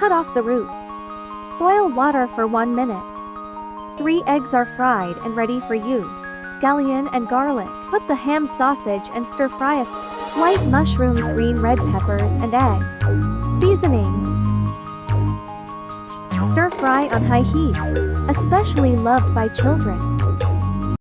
Cut off the roots. Boil water for 1 minute. 3 eggs are fried and ready for use. Scallion and garlic. Put the ham sausage and stir fry it. White mushrooms, green red peppers and eggs. Seasoning. Stir fry on high heat. Especially loved by children.